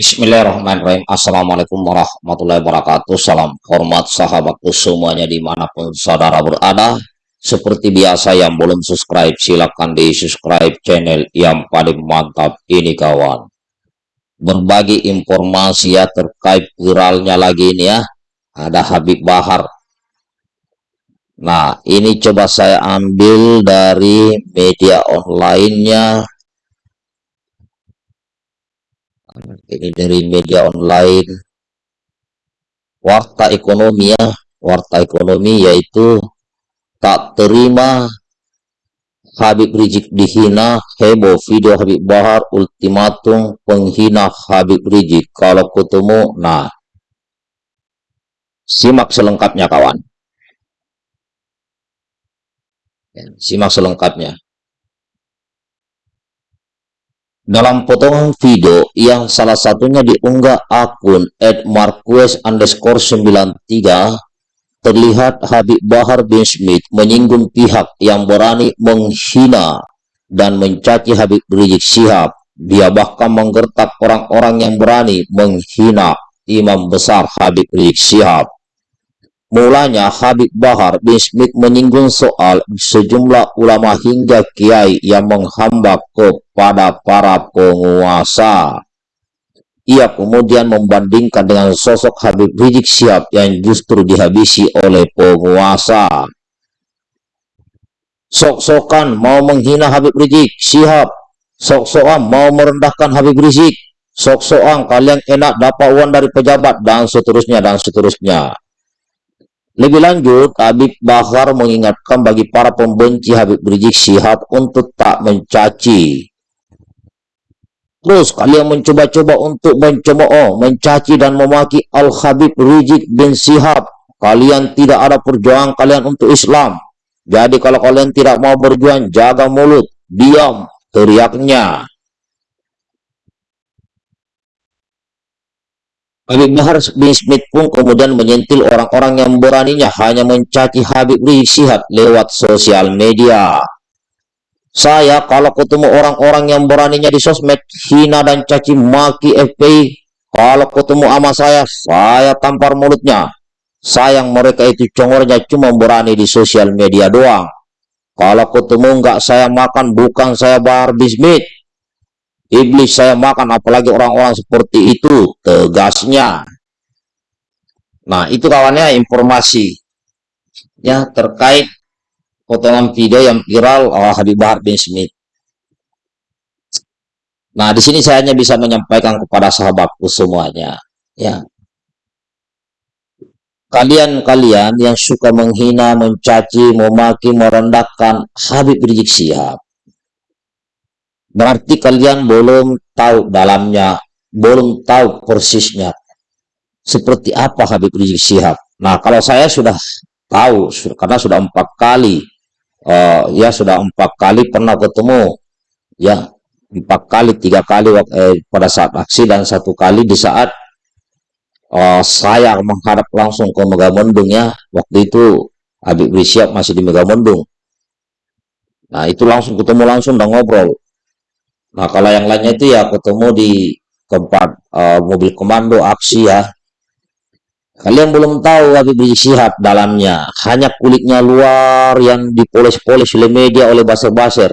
Bismillahirrahmanirrahim. Assalamualaikum warahmatullahi wabarakatuh. Salam hormat sahabatku semuanya di mana pun saudara berada. Seperti biasa yang belum subscribe silahkan di subscribe channel yang paling mantap ini kawan. Berbagi informasi ya terkait viralnya lagi ini ya. Ada Habib Bahar. Nah ini coba saya ambil dari media online-nya ini dari media online. Warta ekonomi ya. Warta ekonomi yaitu tak terima Habib Rizik dihina. Heboh video Habib Bahar ultimatum penghina Habib Rizik. Kalau ketemu nah. Simak selengkapnya kawan. Ya, simak selengkapnya dalam potongan video yang salah satunya diunggah akun @marquez underscore 93 terlihat Habib Bahar bin Smith menyinggung pihak yang berani menghina dan mencaci Habib Rizik Sihab. Dia bahkan menggertak orang-orang yang berani menghina imam besar Habib Rizik Sihab. Mulanya Habib Bahar bin Smith menyinggung soal sejumlah ulama hingga kiai yang menghamba kepada para penguasa. Ia kemudian membandingkan dengan sosok Habib Rizik Sihab yang justru dihabisi oleh penguasa. Sok-sokan mau menghina Habib Rizik Sihab, sok-sokan mau merendahkan Habib Rizik, sok-sokan kalian enak dapat uang dari pejabat dan seterusnya dan seterusnya. Lebih lanjut, Habib Bahar mengingatkan bagi para pembenci Habib Rizik Syihab untuk tak mencaci. Terus kalian mencoba-coba untuk mencemooh, mencaci dan memaki Al-Habib Rizik bin Syihab. Kalian tidak ada perjuangan kalian untuk Islam. Jadi kalau kalian tidak mau berjuang, jaga mulut, diam, teriaknya. Habib Bahar bin Smith pun kemudian menyentil orang-orang yang beraninya hanya mencaci Habib Rizik Sihab lewat sosial media. Saya kalau ketemu orang-orang yang beraninya di sosmed hina dan caci maki FPI, kalau ketemu ama saya, saya tampar mulutnya. Sayang mereka itu congornya cuma berani di sosial media doang. Kalau ketemu nggak saya makan, bukan saya Bahar bin. Iblis saya makan apalagi orang-orang seperti itu tegasnya. Nah itu kawannya informasi ya terkait potongan video yang viral oleh Habib Bahar bin Smith. Nah di sini saya hanya bisa menyampaikan kepada sahabatku semuanya ya kalian-kalian yang suka menghina, mencaci, memaki, merendahkan Habib Rizik Sihab Berarti kalian belum tahu dalamnya, belum tahu persisnya seperti apa Habib Rizik Sihab. Nah, kalau saya sudah tahu karena sudah empat kali, uh, ya sudah empat kali pernah ketemu, ya empat kali, tiga kali eh, pada saat aksi dan satu kali di saat uh, saya menghadap langsung ke Megamendung ya. Waktu itu Habib Rizik Sihab masih di Megamendung. Nah, itu langsung ketemu langsung dan ngobrol. Nah, kalau yang lainnya itu ya ketemu di tempat uh, mobil komando aksi ya. Kalian belum tahu Habib Rizik Syihab dalamnya. Hanya kulitnya luar yang dipoles-poles oleh media, oleh baser-baser.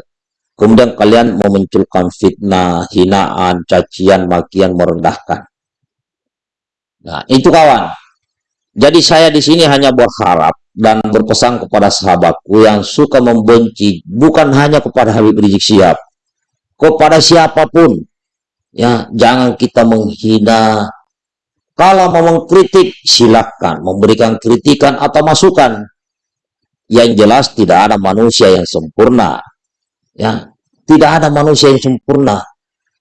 Kemudian kalian memunculkan fitnah, hinaan, cacian, makian, merendahkan. Nah, itu kawan. Jadi saya di sini hanya berharap dan berpesan kepada sahabatku yang suka membenci bukan hanya kepada Habib Rizik Syihab, kepada siapa pun. Ya, jangan kita menghina. Kalau mau mengkritik, silakan memberikan kritikan atau masukan. Yang jelas tidak ada manusia yang sempurna. Ya, tidak ada manusia yang sempurna.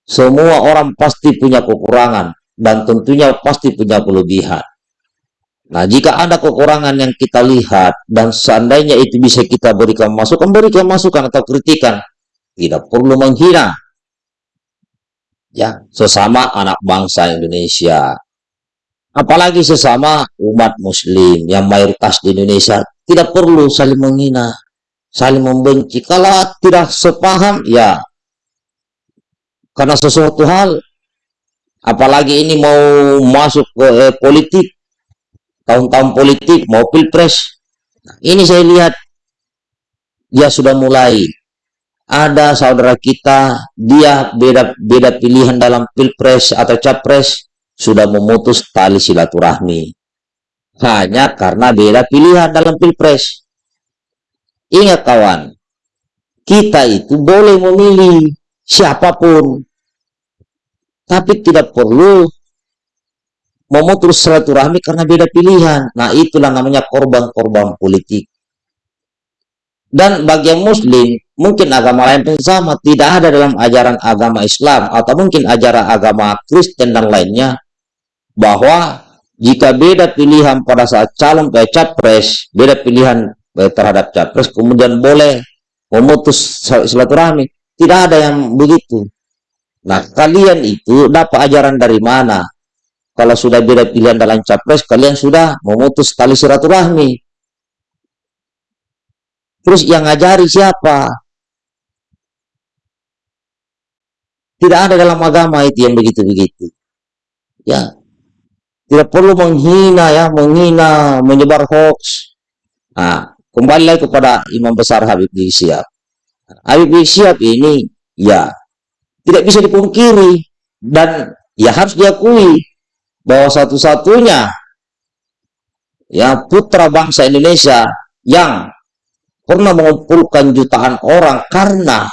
Semua orang pasti punya kekurangan dan tentunya pasti punya kelebihan. Nah, jika ada kekurangan yang kita lihat dan seandainya itu bisa kita berikan masukan, berikan masukan atau kritikan tidak perlu menghina. Ya sesama anak bangsa Indonesia. Apalagi sesama umat muslim yang mayoritas di Indonesia tidak perlu saling menghina saling membenci. Kalau tidak sepaham ya. Karena sesuatu hal apalagi ini mau masuk ke eh, politik tahun-tahun politik mau pilpres. Nah, ini saya lihat dia sudah mulai ada saudara kita dia beda beda pilihan dalam pilpres atau capres sudah memutus tali silaturahmi hanya karena beda pilihan dalam pilpres ingat kawan kita itu boleh memilih siapa pun tapi tidak perlu memutus silaturahmi karena beda pilihan. Nah, itulah namanya korban-korban politik. Dan bagi yang muslim, mungkin agama lain pun sama, tidak ada dalam ajaran agama Islam atau mungkin ajaran agama Kristen dan lainnya bahwa jika beda pilihan pada saat calon kayak capres, beda pilihan terhadap capres, kemudian boleh memutus silaturahmi. Tidak ada yang begitu. Nah, kalian itu dapat ajaran dari mana? Kalau sudah beda pilihan dalam capres, kalian sudah memutus tali silaturahmi. Terus yang ngajari siapa? Tidak ada dalam agama itu yang begitu-begitu. Ya. Tidak perlu menghina ya, menghina, menyebar hoax. Nah, kembali lagi kepada Imam Besar Habib Rizik. Habib Rizik ini ya tidak bisa dipungkiri dan ya harus diakui bahwa satu-satunya ya putra bangsa Indonesia yang pernah mengumpulkan jutaan orang karena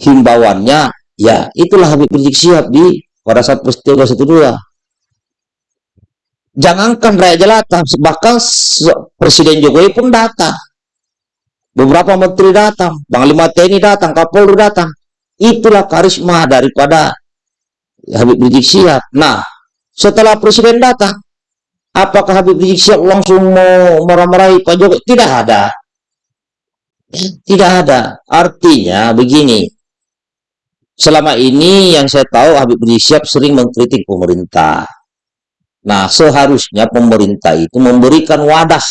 himbauannya ya itulah Habib Rizik Sihab di pada saat peristiwa 212 jangankan rakyat jelata bahkan Presiden Jokowi pun datang beberapa menteri datang Panglima TNI datang Kapolri datang Itulah karisma daripada Habib Rizik Sihab. Nah, setelah presiden datang, apakah Habib Rizik Sihab langsung mau marah-marahi Pak Jokowi? Tidak ada. Tidak ada. Artinya begini, selama ini yang saya tahu Habib Rizik sering mengkritik pemerintah. Nah, seharusnya pemerintah itu memberikan wadah,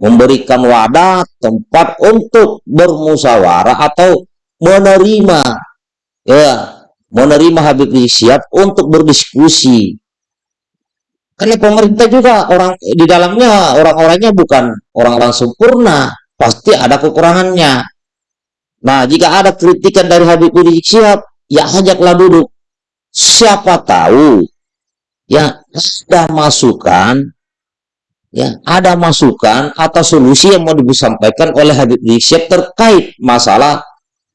memberikan wadah tempat untuk bermusyawarah atau menerima ya menerima Habib Rizik untuk berdiskusi. Karena pemerintah juga orang di dalamnya orang-orangnya bukan orang-orang sempurna. Pasti ada kekurangannya nah jika ada kritikan dari Habib Rizik Sihab ya ajaklah duduk siapa tahu ya ada masukan ya ada masukan atau solusi yang mau disampaikan oleh Habib Rizik terkait masalah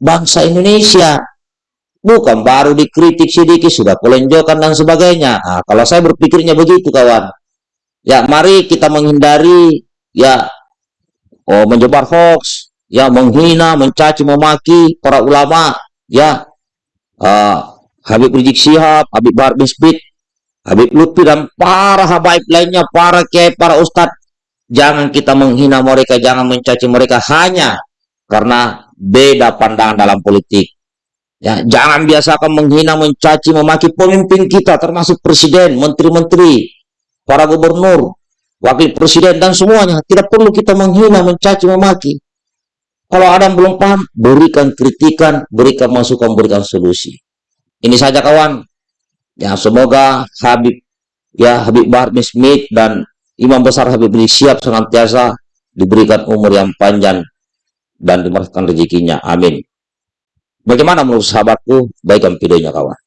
bangsa Indonesia. Bukan baru dikritik sedikit, sudah pelenjokan dan sebagainya. Nah, kalau saya berpikirnya begitu, kawan. Ya, mari kita menghindari, ya, oh, menyebar hoax, ya, menghina, mencaci, memaki para ulama, ya, uh, Habib Rizik Sihab, Habib Bahar bin Habib Lutfi, dan para habaib lainnya, para kiai, para ustadz. Jangan kita menghina mereka, jangan mencaci mereka hanya karena beda pandangan dalam politik. Ya, jangan biasakan menghina, mencaci, memaki pemimpin kita termasuk presiden, menteri-menteri, para gubernur, wakil presiden dan semuanya. Tidak perlu kita menghina, mencaci, memaki. Kalau ada yang belum paham, berikan kritikan, berikan masukan, berikan solusi. Ini saja kawan. Ya, semoga Habib ya Habib Bahar Smith dan Imam Besar Habib siap senantiasa diberikan umur yang panjang dan dimurahkan rezekinya. Amin. Bagaimana menurut sahabatku? Baikkan videonya kawan.